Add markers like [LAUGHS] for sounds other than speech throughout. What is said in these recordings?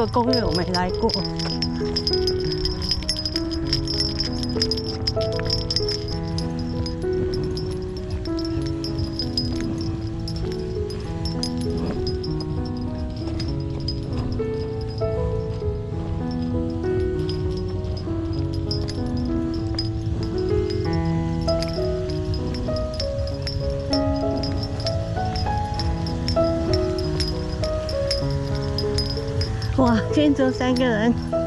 个公园我没来过。见证三个人。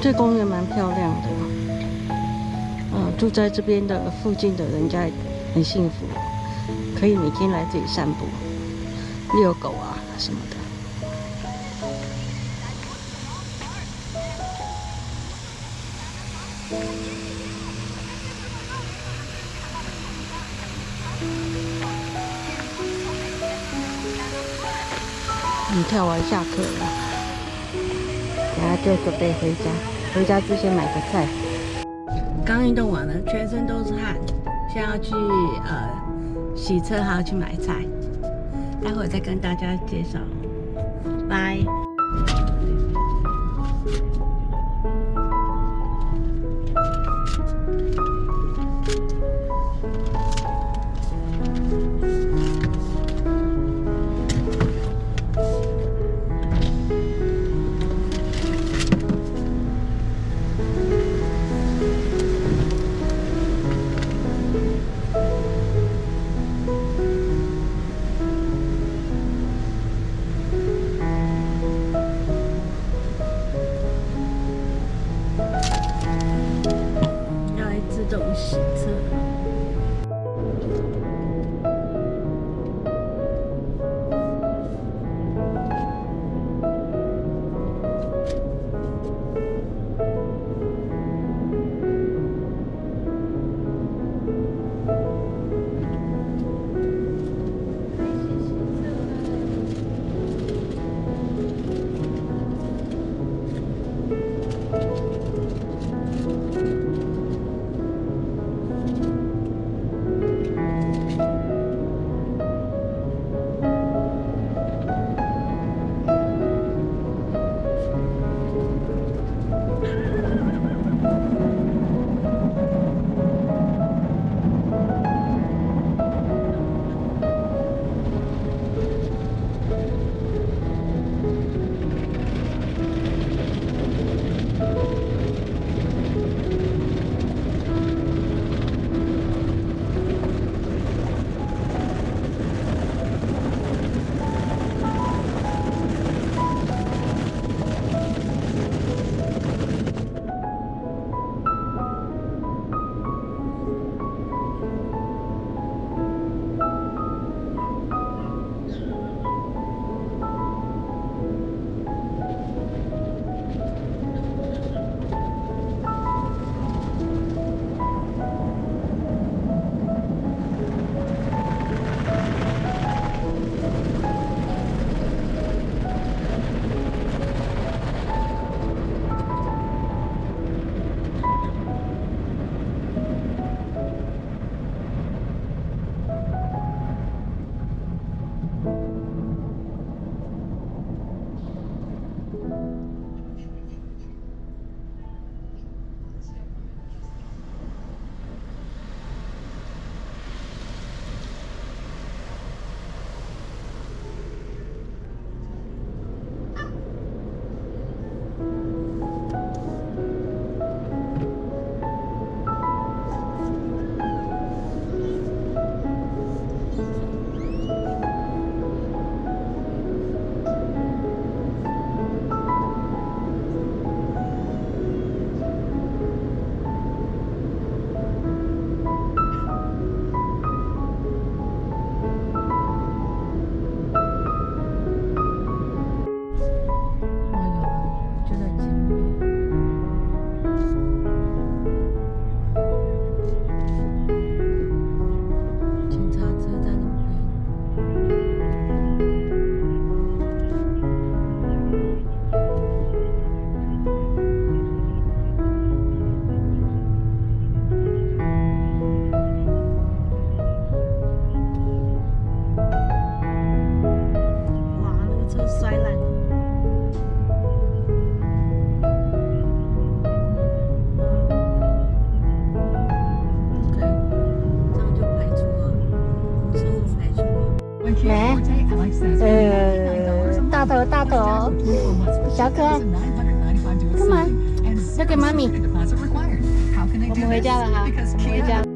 这公园蛮漂亮的，嗯，住在这边的附近的人家很幸福，可以每天来这里散步、遛狗啊什么的。你跳完下课了，然后就准备回家。回家之前买个菜。刚运动完了，全身都是汗，现在要去呃洗车，还要去买菜。待会再跟大家介绍。拜。小可爱 come on 交给妈咪。我们回家了哈我们回家。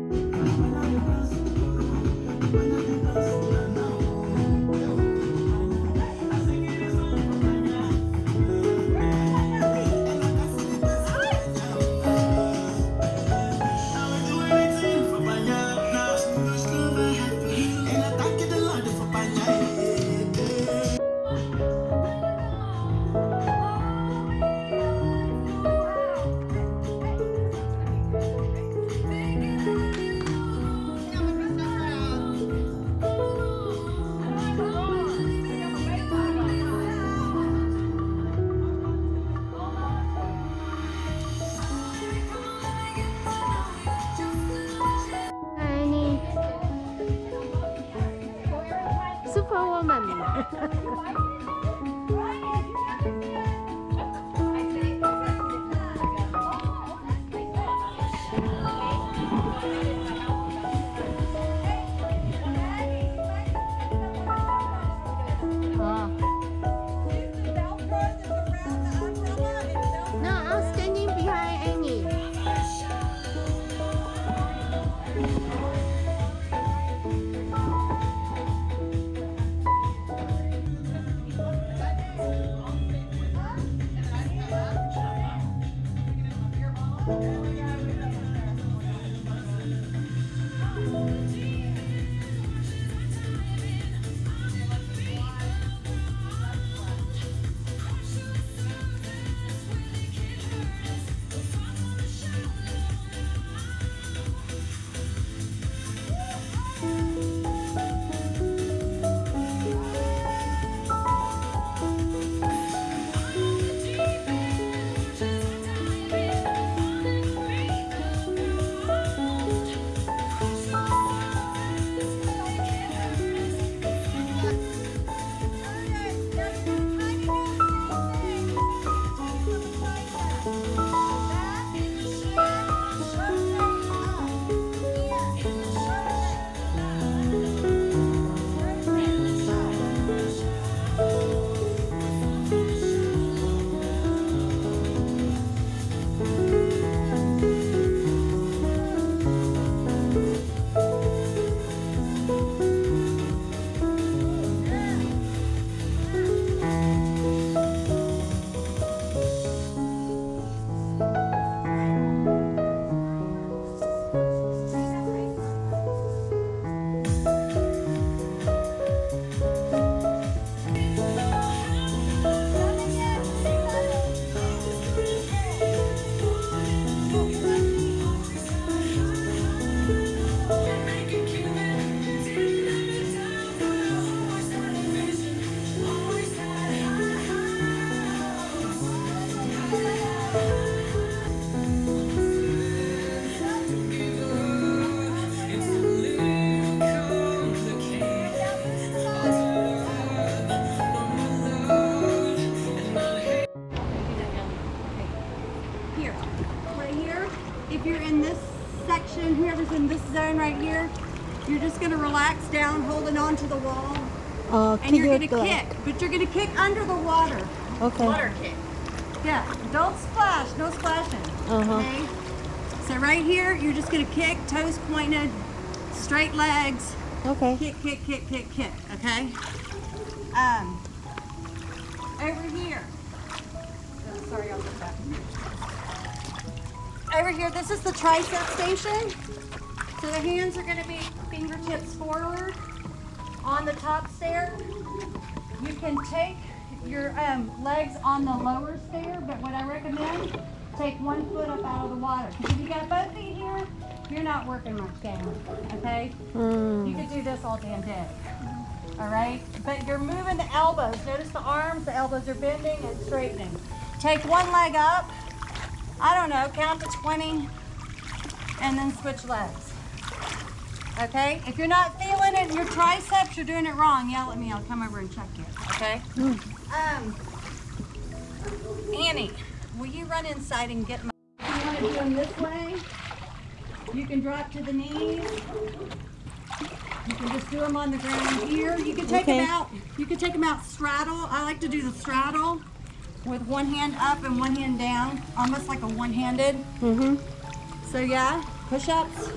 going to relax down, holding on to the wall. Uh, and you're going to kick, but you're going to kick under the water. Okay. Water kick. Yeah, don't splash, no splashing. Uh -huh. Okay? So right here, you're just going to kick, toes pointed, straight legs. Okay. Kick, kick, kick, kick, kick, okay? Um, over here. Oh, sorry, I'll get that. Over here, this is the tricep station. So the hands are going to be fingertips forward on the top stair. You can take your um, legs on the lower stair, but what I recommend, take one foot up out of the water. Because if you got both feet here, you're not working much down. Okay? You could do this all damn day. All right? But you're moving the elbows. Notice the arms, the elbows are bending and straightening. Take one leg up. I don't know, count to 20 and then switch legs. Okay? If you're not feeling it in your triceps, you're doing it wrong. Yell at me. I'll come over and check you. Okay? Um, Annie, will you run inside and get my. You want to do them this way, you can drop to the knees. You can just do them on the ground here. You can take Okay. them out. You can take them out straddle. I like to do the straddle with one hand up and one hand down, almost like a one-handed. Mm-hmm. So yeah, push-ups.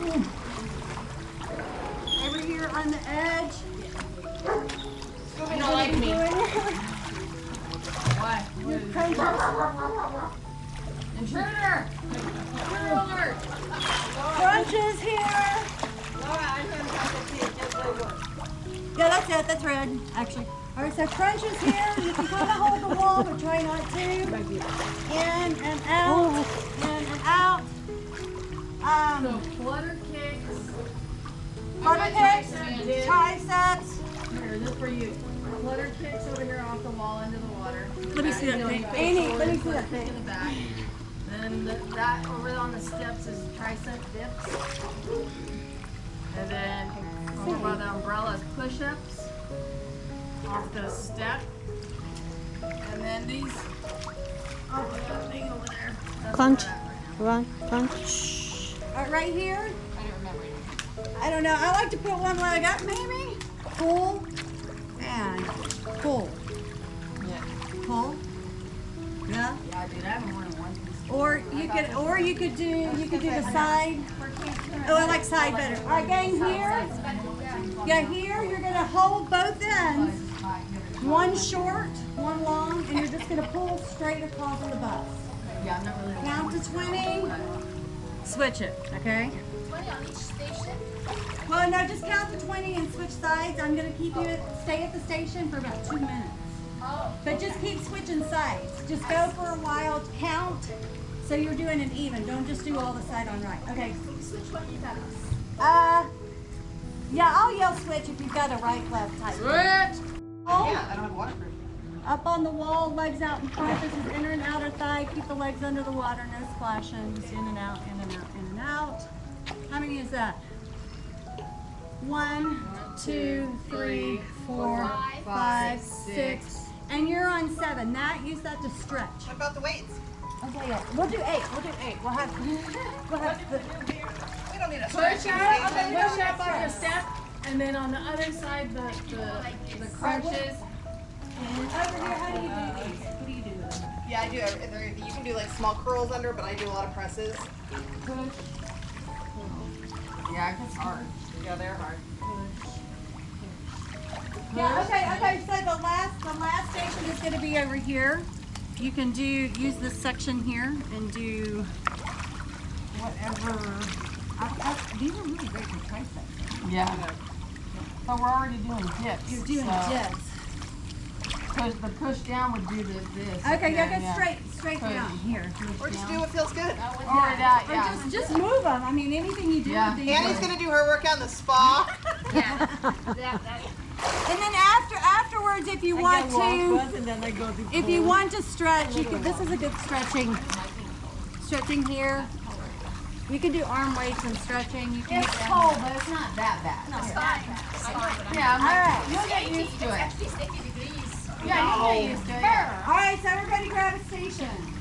Over here on the edge. You don't like me. Why? Intruder! Intruder alert! Crunches here. Yeah, that's it. That's red, actually. All right, so crunches here. You can kind of hold the wall, but try not to. In and out. Oh. In and out. So Um, flutter kicks. butter kicks, triceps. Here, this for you. Flutter kicks over here off the wall into the water. Let me see that thing. Amy, let me see that In the thing. back. Then the, that over on the steps is tricep dips. And then over by the umbrella is push-ups off the step. And then these off of that thing over there. That's Crunch. where we're at right. Run, punch. All right, right here. I don't remember it. I don't know. I like to put one leg up, maybe. Pull and pull. Yeah. Pull. Yeah. Yeah, dude, I haven't worn it once. Or you could, or you could do, you could do the side. Oh, I like side better. All right, gang, here. Yeah, here, you're gonna hold both ends. One short, one long, and you're just gonna pull straight across the bus. Yeah, I'm not really. Count to 20. Switch it, okay? 20 on each station. Well, no, just count to 20 and switch sides. I'm gonna keep you, at- stay at the station for about two minutes. Oh, But just keep switching sides. Just go for a while, count, so you're doing it even. Don't just do all the side on right. Okay. switch one you got us. Uh, yeah, I'll yell switch if you've got a right, left type. Switch! Oh, I don't have waterproof. Up on the wall, legs out in front. This is inner and outer thigh. Keep the legs under the water, no splashing. Just in and out, in and out, in and out. How many is that? One, two, three, four, five, six. And you're on seven. That, use that to stretch. What about the weights? Okay, yeah. We'll do eight. We'll do eight. We'll have, we'll have the, We don't need a Push stretching up, station. push up on the step, and then on the other side, the, the, the crunches. Yeah, I do. every- there- You do? Yeah, I do you can do like small curls under, but I do a lot of presses. Yeah, it's hard. Yeah, they're hard. Yeah, okay, okay, so the last, the last station is gonna be over here. You can do, use this section here and do whatever. I, I, these are really great for triceps. Yeah. So we're already doing dips. You're doing so dips. Push, the push down would do the, this. Okay, yeah, then, go straight, straight Push. down, here. Or just do what feels good. Or that, Or yeah. just, just move them, I mean, anything you do Yeah. with. Annie's gonna do her workout in the spa. [LAUGHS] Yeah. And then after, afterwards, if you want to, if you want to stretch, you can, this is a good stretching, stretching here. You can do arm weights and stretching, you can. It's cold, but it's not that bad. It's fine. It's fine. Yeah, I'm All like, right. you'll get used to it. Actually 60. Yeah, you'll get used to it. All right, so everybody grab a station.